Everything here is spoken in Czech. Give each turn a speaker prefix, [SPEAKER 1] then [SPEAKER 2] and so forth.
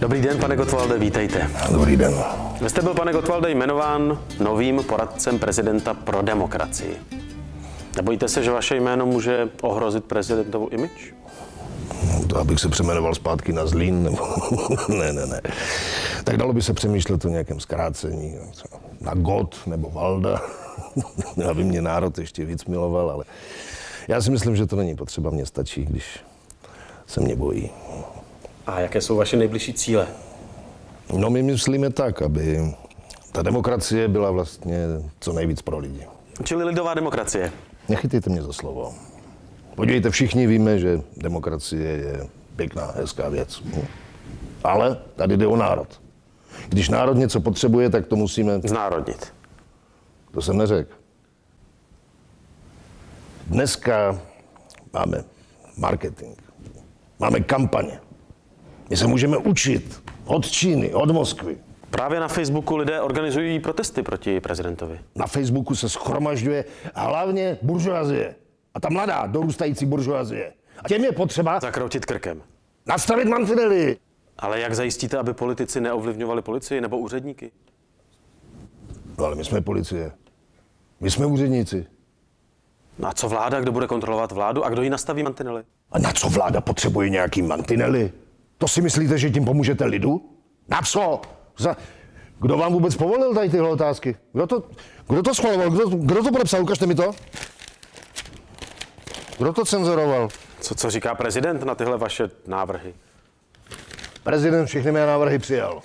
[SPEAKER 1] Dobrý den, pane Gottwalde, vítejte.
[SPEAKER 2] Dobrý den.
[SPEAKER 1] Vy jste byl, pane Gottwalde, jmenován novým poradcem prezidenta pro demokracii. Nebojíte se, že vaše jméno může ohrozit prezidentovu image?
[SPEAKER 2] To abych se přeměnoval zpátky na Zlín, nebo... ne, ne, ne. Tak dalo by se přemýšlet o nějakém zkrácení, na God nebo Valda, aby mě národ ještě víc miloval, ale já si myslím, že to není potřeba, mně stačí, když se mě bojí.
[SPEAKER 1] A jaké jsou vaše nejbližší cíle?
[SPEAKER 2] No my myslíme tak, aby ta demokracie byla vlastně co nejvíc pro lidi.
[SPEAKER 1] Čili lidová demokracie.
[SPEAKER 2] Nechytejte mě za slovo. Podívejte, všichni víme, že demokracie je pěkná, hezká věc. Ale tady jde o národ. Když národ něco potřebuje, tak to musíme...
[SPEAKER 1] Znárodnit.
[SPEAKER 2] To jsem neřekl. Dneska máme marketing, máme kampaně. My se můžeme učit od Číny, od Moskvy.
[SPEAKER 1] Právě na Facebooku lidé organizují protesty proti prezidentovi.
[SPEAKER 2] Na Facebooku se schromažďuje hlavně buržoazie. A ta mladá, dorůstající buržoazie. A těm je potřeba
[SPEAKER 1] Zakroutit krkem.
[SPEAKER 2] nastavit mantinely.
[SPEAKER 1] Ale jak zajistíte, aby politici neovlivňovali policii nebo úředníky?
[SPEAKER 2] No ale my jsme policie. My jsme úředníci.
[SPEAKER 1] No a co vláda, kdo bude kontrolovat vládu a kdo jí nastaví mantinely?
[SPEAKER 2] A na co vláda potřebuje nějaký mantinely? To si myslíte, že tím pomůžete lidu? Na co? Za... Kdo vám vůbec povolil tady tyhle otázky? Kdo to, kdo to schvaloval? Kdo, kdo to podepsal? Ukažte mi to. Kdo to cenzuroval?
[SPEAKER 1] Co, co říká prezident na tyhle vaše návrhy?
[SPEAKER 2] Prezident všechny mé návrhy přijal.